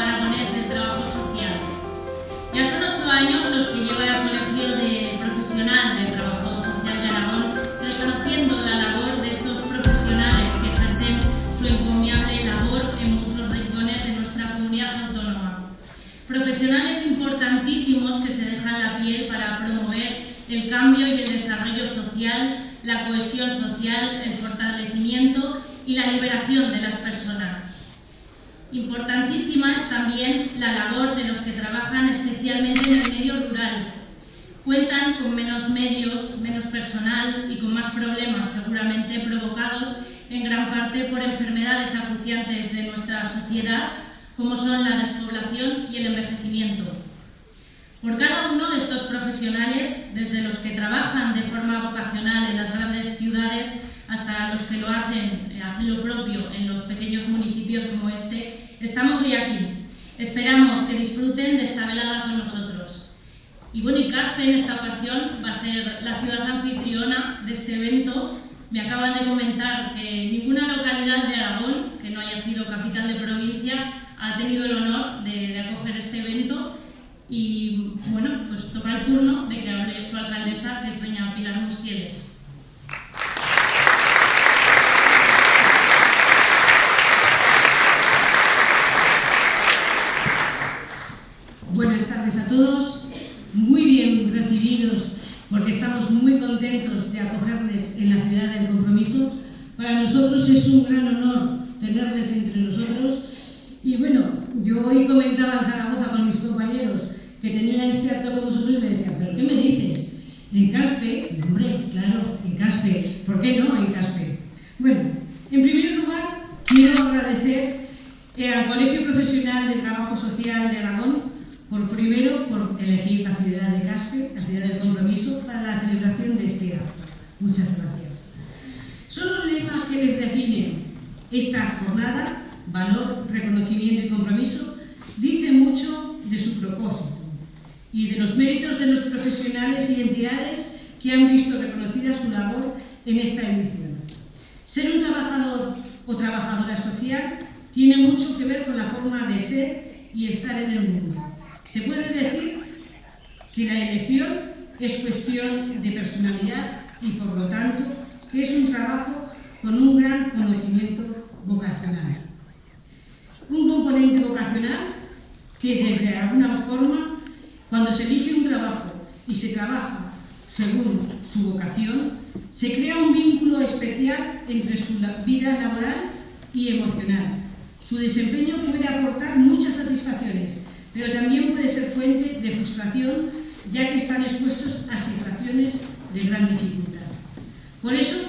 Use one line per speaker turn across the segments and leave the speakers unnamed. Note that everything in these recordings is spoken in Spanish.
Aragonés de Trabajo Social. Ya son ocho años los que lleva el Colegio de Profesional de Trabajo Social de Aragón, reconociendo la labor de estos profesionales que ejercen su encomiable labor en muchos rincones de nuestra comunidad autónoma. Profesionales importantísimos que se dejan la piel para promover el cambio y el desarrollo social, la cohesión social, el fortalecimiento y la liberación de las personas. Importantísima es también la labor de los que trabajan especialmente en el medio rural. Cuentan con menos medios, menos personal y con más problemas seguramente provocados en gran parte por enfermedades acuciantes de nuestra sociedad como son la despoblación y el envejecimiento. Por cada uno de estos profesionales, desde los que trabajan de forma vocacional en las grandes ciudades hasta los que lo hacen, hacen lo propio en los pequeños municipios como este, estamos hoy aquí. Esperamos que disfruten de esta velada con nosotros. Y bueno, y Caspe en esta ocasión va a ser la ciudad anfitriona de este evento. Me acaban de comentar que ninguna localidad de Aragón, que no haya sido capital de provincia, ha tenido el honor de, acoger este evento y bueno, pues toca el turno de que hable su alcaldesa, que es doña Pilar Mustieles.
Buenas tardes a todos, muy bien recibidos porque estamos muy contentos de acogerles en la ciudad del compromiso. Para nosotros es un gran honor tenerles entre nosotros y bueno, yo hoy comentaba en Zaragoza con mis compañeros que tenían este acto con vosotros y me decían, ¿pero qué me dices? En Caspe, hombre, claro, en Caspe, ¿por qué no en Caspe? Bueno, en primer lugar, quiero agradecer eh, al Colegio Profesional de Trabajo Social de Aragón por primero por elegir la ciudad de Caspe, la ciudad del compromiso, para la celebración de este acto. Muchas gracias. Solo el lema que les define esta jornada, valor, reconocimiento y compromiso, dice mucho de su propósito y de los méritos de los profesionales y entidades que han visto reconocida su labor en esta edición. Ser un trabajador o trabajadora social tiene mucho que ver con la forma de ser y estar en el mundo. Se puede decir que la elección es cuestión de personalidad y por lo tanto que es un trabajo con un gran conocimiento vocacional. Un componente vocacional que desde alguna forma cuando se elige un trabajo y se trabaja según su vocación, se crea un vínculo especial entre su vida laboral y emocional. Su desempeño puede aportar muchas satisfacciones, pero también puede ser fuente de frustración, ya que están expuestos a situaciones de gran dificultad. Por eso,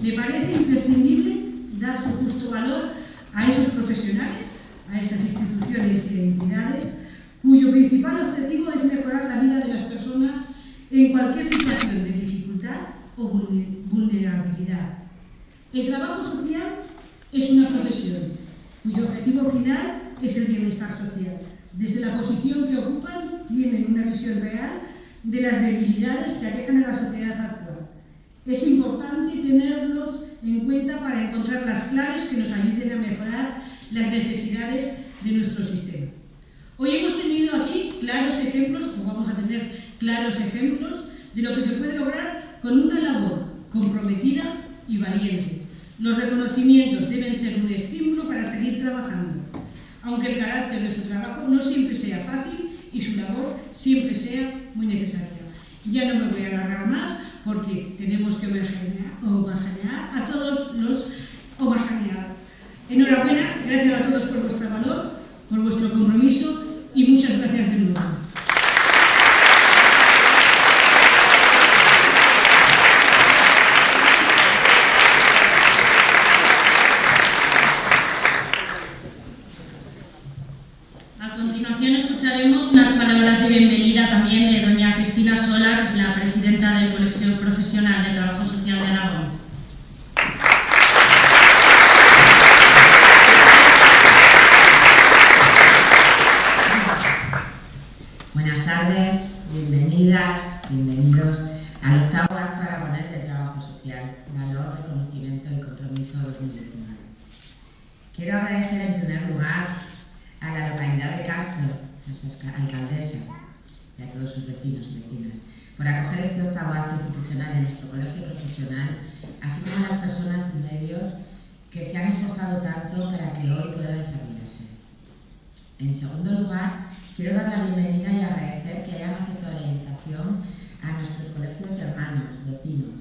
me parece imprescindible dar su justo valor a esos profesionales, a esas instituciones y entidades cuyo principal objetivo es mejorar la vida de las personas en cualquier situación de dificultad o vulnerabilidad. El trabajo social es una profesión cuyo objetivo final es el bienestar social. Desde la posición que ocupan tienen una visión real de las debilidades que aquejan a la sociedad actual. Es importante tenerlos en cuenta para encontrar las claves que nos ayuden a mejorar las necesidades de nuestro sistema. Hoy hemos claros ejemplos, o vamos a tener claros ejemplos, de lo que se puede lograr con una labor comprometida y valiente. Los reconocimientos deben ser un estímulo para seguir trabajando, aunque el carácter de su trabajo no siempre sea fácil y su labor siempre sea muy necesaria. Ya no me voy a alargar más porque tenemos que homogenear a todos los homogeneados. Enhorabuena, gracias a todos por vuestro valor, por vuestro compromiso y muchas gracias de nuevo.
Alcaldesa, y a todos sus vecinos y vecinas, por acoger este octavo acto institucional de nuestro colegio profesional, así como a las personas y medios que se han esforzado tanto para que hoy pueda desarrollarse. En segundo lugar, quiero dar la bienvenida y agradecer que hayan aceptado la invitación a nuestros colegios hermanos, vecinos,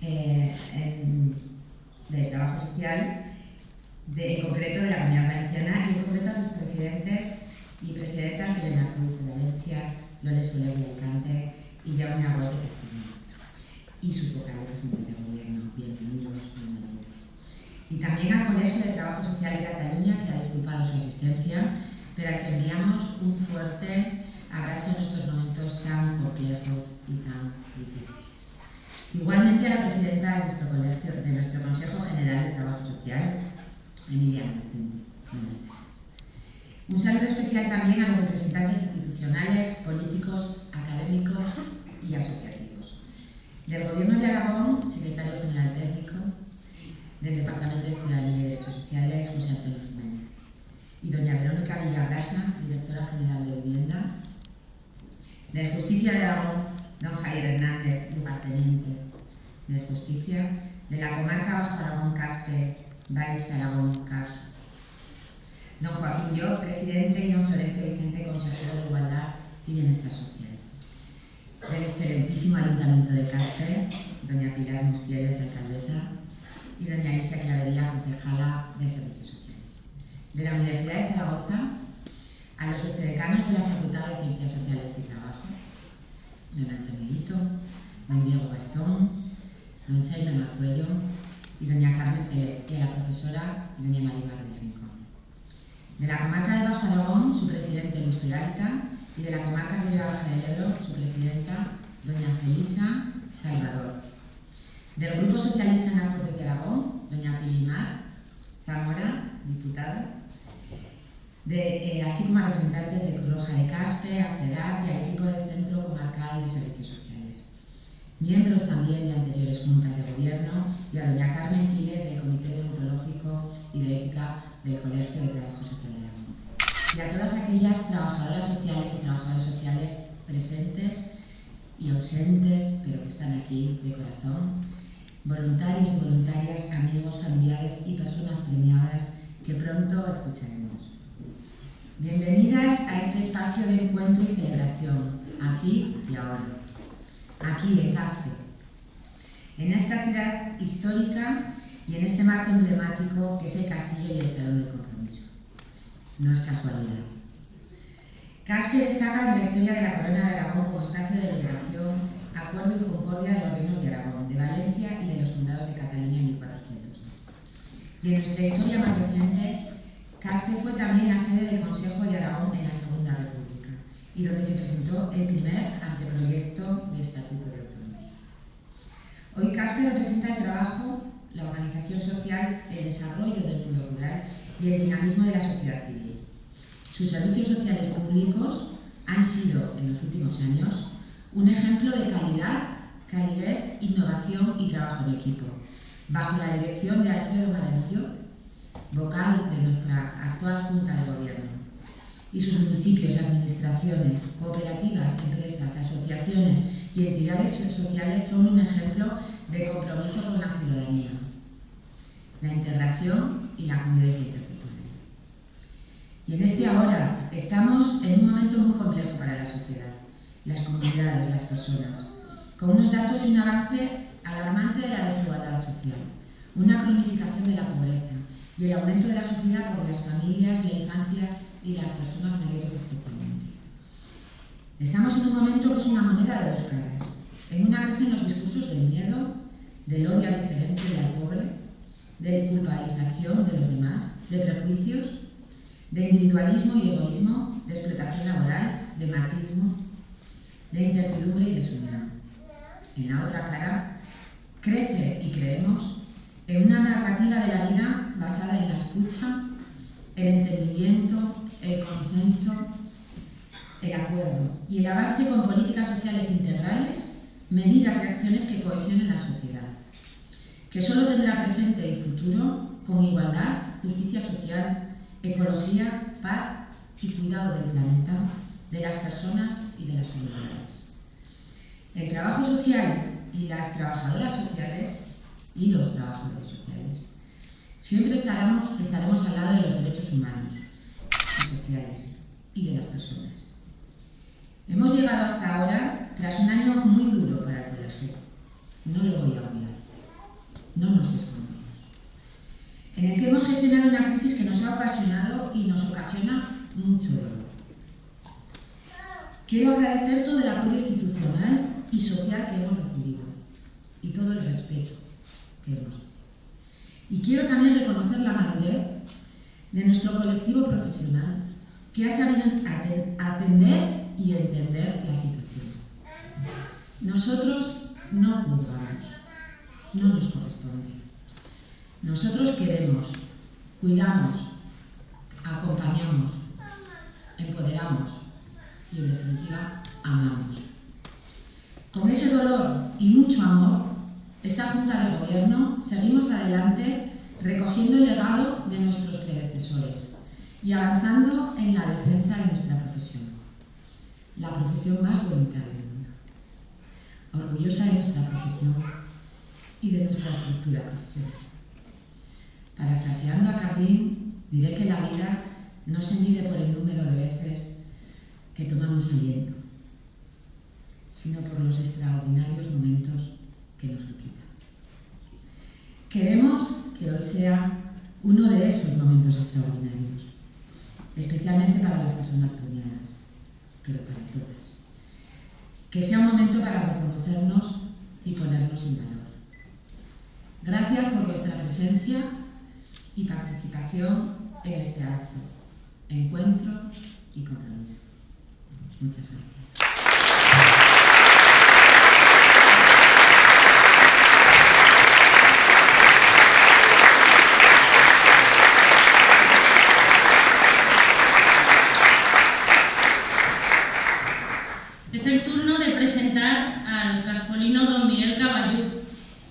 eh, de trabajo social, de, en concreto de la Comunidad Valenciana y en concreto a sus presidentes y presidentas Elena Cruz de Valencia, Loles Soler de Alicante y Jaume Aguas de Castilla y sus vocales de juntas de gobierno. Bienvenidos, bienvenidos. Y también al Colegio de Trabajo Social de Cataluña, que ha disculpado su asistencia, pero al que enviamos un fuerte abrazo en estos momentos tan complejos y tan difíciles. Igualmente a la presidenta de nuestro, colegio, de nuestro Consejo General de Trabajo Social, Emilia Vicente. Un saludo especial también a los representantes institucionales, políticos, académicos y asociativos. Del Gobierno de Aragón, secretario general técnico, del Departamento de Ciudadanía y Derechos Sociales, José Antonio Jiménez. Y doña Verónica Villagrasa, directora general de Vivienda. De Justicia de Aragón, don Javier Hernández, lugarteniente de Justicia. De la comarca Bajo Aragón Caspe, Valls Aragón CAPS don Joaquín Yo, presidente, y don Florencio Vicente, consejero de Igualdad y Bienestar Social. Del excelentísimo Ayuntamiento de Caspe, doña Pilar Mustieles, alcaldesa, y doña Alicia Clavería, concejala de Servicios Sociales. De la Universidad de Zaragoza, a los vicedecanos de la Facultad de Ciencias Sociales y Trabajo, don Antonio don Diego Bastón, don Chaime Marcuello y doña Carmen Pérez, y a la profesora doña María del Rincón. De la comarca de Bajo Aragón, su presidente Luis Peralta, y de la comarca de Baja del su presidenta doña Felisa Salvador. Del Grupo Socialista en las Cortes de Aragón, doña Pilimar Zamora, diputada, de, eh, así como a representantes de Cruz Roja de Caspe, ACEDAP y al equipo del Centro Comarcal de Servicios Sociales. Miembros también de anteriores juntas de gobierno y a doña Carmen Quile del Comité Deontológico y de Ética del Colegio de Trabajo Social de. Y a todas aquellas trabajadoras sociales y trabajadores sociales presentes y ausentes, pero que están aquí de corazón, voluntarios y voluntarias, amigos, familiares y personas premiadas que pronto escucharemos. Bienvenidas a este espacio de encuentro y celebración, aquí y ahora, aquí en Caspe, en esta ciudad histórica y en este marco emblemático que es el castillo y el salón de compromiso. No es casualidad. Caspe destaca en la historia de la corona de Aragón como espacio de liberación, acuerdo y concordia de los reinos de Aragón, de Valencia y de los condados de Cataluña en 1400. Y en nuestra historia más reciente, Caspe fue también la sede del Consejo de Aragón en la Segunda República y donde se presentó el primer anteproyecto de Estatuto de Autonomía. Hoy Caspe representa el trabajo la organización social, el desarrollo del mundo rural y el dinamismo de la sociedad civil. Sus servicios sociales públicos han sido, en los últimos años, un ejemplo de calidad, calidez, innovación y trabajo en equipo, bajo la dirección de Alfredo Maranillo, vocal de nuestra actual Junta de Gobierno. Y sus municipios, administraciones, cooperativas, empresas, asociaciones y entidades sociales son un ejemplo de compromiso con la ciudadanía, la integración y la convivencia. Y en este ahora estamos en un momento muy complejo para la sociedad, las comunidades, las personas, con unos datos y un avance alarmante de la desigualdad social, una cronificación de la pobreza y el aumento de la sufrida por las familias, la infancia y las personas mayores especialmente. Estamos en un momento que es una moneda de dos caras. En una crecen los discursos del miedo, del odio al diferente y al pobre, de culpabilización de los demás, de prejuicios, de individualismo y egoísmo, de explotación laboral, de machismo, de incertidumbre y desunión. En la otra cara, crece y creemos en una narrativa de la vida basada en la escucha, el entendimiento, el consenso, el acuerdo y el avance con políticas sociales integrales, medidas y acciones que cohesionen la sociedad, que solo tendrá presente y futuro con igualdad, justicia social, ecología, paz y cuidado del planeta, de las personas y de las comunidades. El trabajo social y las trabajadoras sociales y los trabajadores sociales siempre estaremos, estaremos al lado de los derechos humanos y sociales y de las personas. Hemos llegado hasta ahora tras un año muy duro para el colegio. No lo voy a olvidar. No nos escondemos. En el que hemos gestionado una crisis que nos ha ocasionado y nos ocasiona mucho dolor. Quiero agradecer todo el apoyo institucional y social que hemos recibido y todo el respeto que hemos recibido. Y quiero también reconocer la madurez de nuestro colectivo profesional que ha sabido atender y entender la situación. Nosotros no juzgamos, no nos corresponde. Nosotros queremos, cuidamos, acompañamos, empoderamos y en definitiva amamos. Con ese dolor y mucho amor, esta Junta de Gobierno seguimos adelante recogiendo el legado de nuestros predecesores y avanzando en la defensa de nuestra profesión, la profesión más bonita del mundo, orgullosa de nuestra profesión y de nuestra estructura profesional. Parafraseando a Cardín, diré que la vida no se mide por el número de veces que tomamos aliento, sino por los extraordinarios momentos que nos quitan. Queremos que hoy sea uno de esos momentos extraordinarios, especialmente para las personas premiadas, pero para todas. Que sea un momento para reconocernos y ponernos en valor. Gracias por vuestra presencia y participación en este acto, encuentro y compromiso. Muchas gracias.
Es el turno de presentar al caspolino don Miguel Caballú,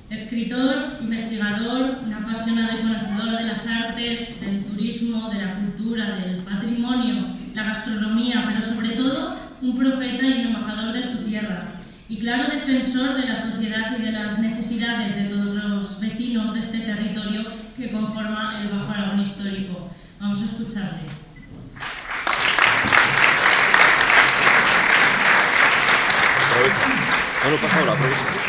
escritor, investigador, un apasionado y conocedor de las artes, del turismo, de la cultura, del patrimonio, la gastronomía, pero sobre todo un profeta y un embajador de su tierra, y claro defensor de la sociedad y de las necesidades de todos los vecinos de este territorio que conforma el Bajo Aragón histórico. Vamos a escucharle.
Bueno, pasa ahora,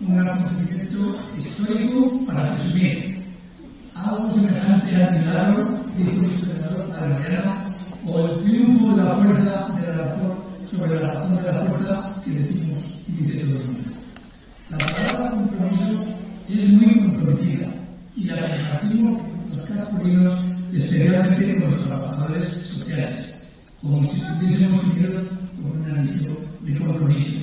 un acontecimiento histórico para presumir, algo semejante al milagro, dijo el historiador para mañana, o el triunfo de la fuerza de la razón sobre la razón de la fuerza que decimos y dice todo el mundo. La palabra compromiso es muy comprometida y la compartimos los caspolinos, especialmente con los trabajadores sociales, como si estuviésemos unidos con un anillo de compromiso.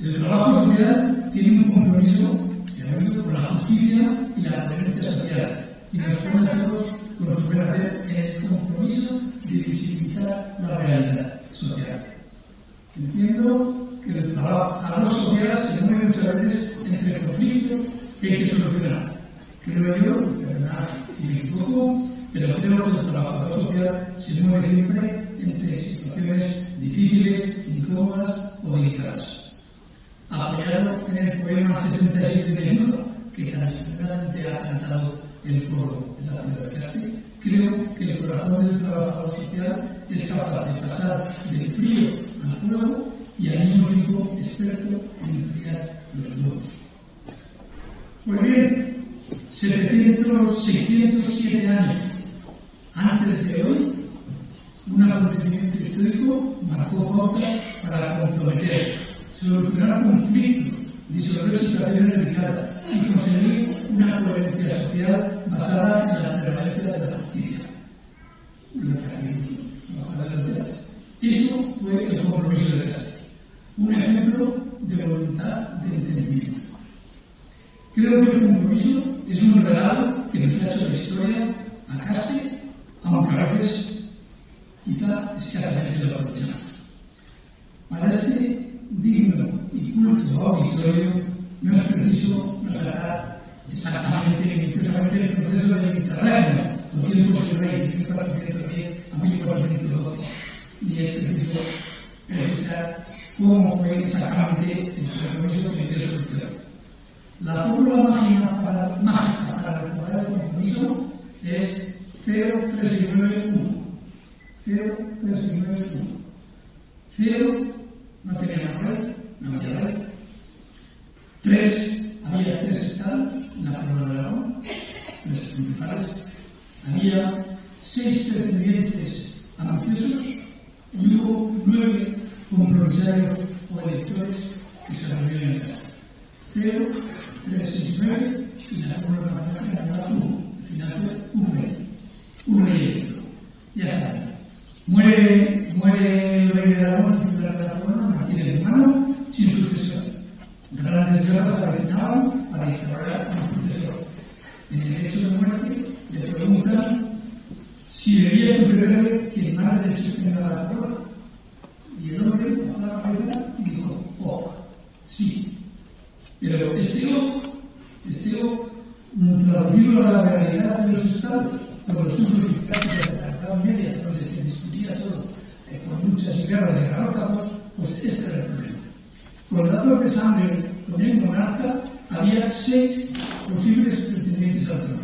El trabajo social tiene un compromiso unido con la justicia y la coherencia social y nos pone a todos con su hacer el compromiso de visibilizar la realidad social. Entiendo que el trabajo social se mueve muchas veces entre conflictos que hay que solucionar. Creo yo, perdonad si me equivoco, pero creo que el trabajador social se mueve siempre entre situaciones difíciles, incómodas o delicadas apoyado en el poema 67 de Nudo, que esperadamente ha cantado el pueblo de la ciudad de Castilla, creo que el corazón del trabajador social es capaz de pasar del frío al fuego y al mismo tiempo experto en enfriar los globos. Pues bien, 700, 607 años antes de hoy, un acontecimiento histórico marcó pautas para comprometer se solucionará conflictos y se situaciones delicadas y conseguir una coherencia social basada en la prevalencia de la justicia. Eso fue el compromiso de Castro, un ejemplo de voluntad de entendimiento. Creo que el compromiso es un regalo que nos ha hecho la historia a Castro, aunque a veces quizá escasamente lo aprovechamos. Para este digno y culto auditorio no es preciso relatar exactamente, minuciosamente el proceso del Mediterráneo, los tiempos del rey de 1410 a 1412, ni es preciso revisar cómo fue exactamente el compromiso que dio solución. La fórmula mágica para, mágica para recordar el compromiso es 0391. 0391. 0 no teníamos rey, no había rey. 3 había tres estados, la corona de Aragón, tres principales. Había seis pretendientes ambiciosos y hubo nueve compromisarios o electores que se reunieron en caso. 0, 3, 6, 9 y la fórmula matemática era 1. Al final fue un rey. Un rey electo. Ya. Muere, muere Se avecinaban para instaurar un sucesor. En el hecho de muerte le preguntan si debía suceder quien más derechos tenga la corona. Y el hombre bajó la cabeza y dijo, oh, sí. Pero este o, este o, traducido a la realidad de los estados, con los usos y prácticas de la Edad Media, donde se discutía todo eh, con luchas y guerras y garrótagos, pues este era el problema. Con lazos de sangre con el monarca había seis posibles pretendientes al trono.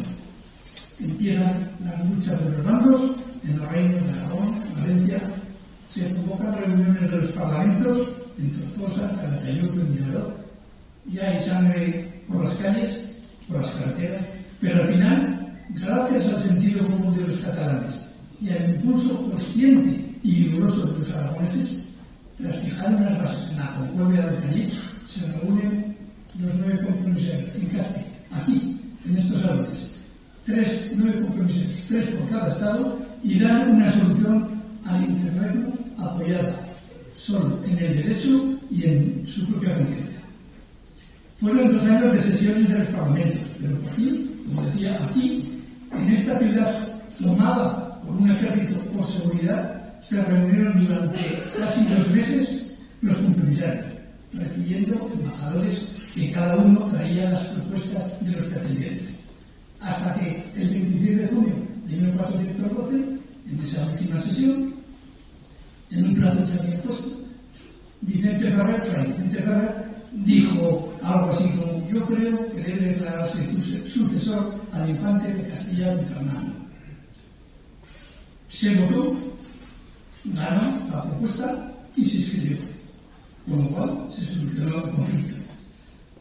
Empiezan las luchas de los bandos en los reinos de Aragón, Valencia, se convocan reuniones de los parlamentos en Tortosa, Calatayud Mirador. Ya hay sangre por las calles, por las carreteras, pero al final, gracias al sentido común de los catalanes y al impulso consciente y vigoroso de los aragoneses, tras fijar en la concordia de Cali, se reúnen los nueve compromisarios en Caspe, aquí, en estos salones. Tres, nueve compromisarios, tres por cada estado, y dan una solución al interregno apoyada solo en el derecho y en su propia conciencia. Fueron dos años de sesiones de los parlamentos, pero aquí, como decía, aquí, en esta ciudad tomada por un ejército por seguridad, se reunieron durante casi dos meses los compromisarios, recibiendo embajadores que cada uno traía las propuestas de los pretendientes. Hasta que el 26 de junio de 1412, en esa última sesión, en un plazo se había puesto, Vicente Ferrer, Vicente Ferrer, dijo algo así como: Yo creo que debe declararse sucesor al infante de Castilla y Fernando. Se votó, ganó la propuesta y se escribió, con lo cual se solucionó el conflicto.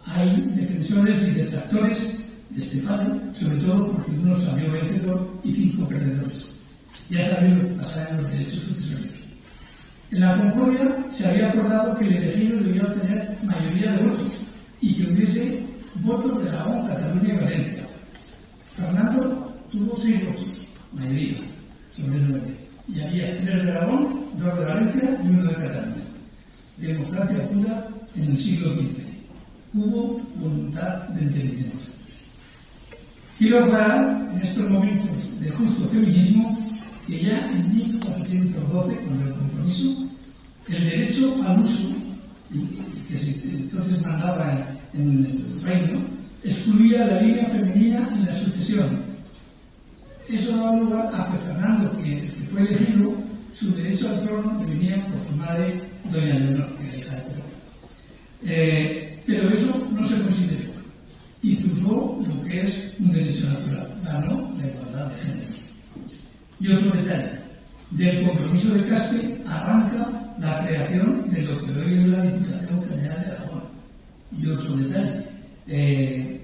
Hay defensores y detractores de Estefano, sobre todo porque uno salió vencedor y cinco perdedores. Ya saben pasar en los derechos sucesorios. En la Concordia se había acordado que el elegido debía obtener mayoría de votos y que hubiese votos de Aragón, Cataluña y Valencia. Fernando tuvo seis votos, mayoría, sobre nueve. Y había tres de Aragón, dos de Valencia y uno de Cataluña. Democracia pura en el siglo XV. Hubo voluntad de entendimiento. Quiero aclarar en estos momentos de justo feminismo que ya en 1412, con el compromiso, el derecho al uso, que se entonces mandaba en el reino, excluía la línea femenina en la sucesión. Eso daba lugar a que Fernando, que, fue elegido, su derecho al trono venía por su madre, doña Leonor, que era hija de eh, pero eso no se consideró y triunfó lo que es un derecho natural, ganó la igualdad de género. Y otro detalle, del compromiso de Caspe arranca la creación de lo que hoy es la Diputación General de Aragón. Y otro detalle, eh,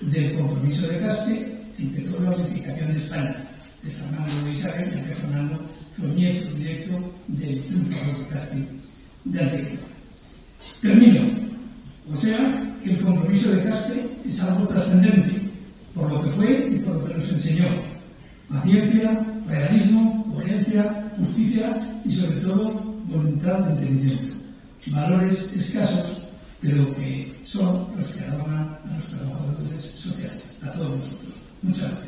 del compromiso de Caspe empezó la unificación de España, de Fernando Nieto directo del triunfador de Antigua. Termino. O sea, que el compromiso de Caspe es algo trascendente, por lo que fue y por lo que nos enseñó. Paciencia, realismo, coherencia, justicia y sobre todo voluntad de entendimiento. valores escasos, pero que son los que adornan a los trabajadores sociales, a todos nosotros. Muchas gracias.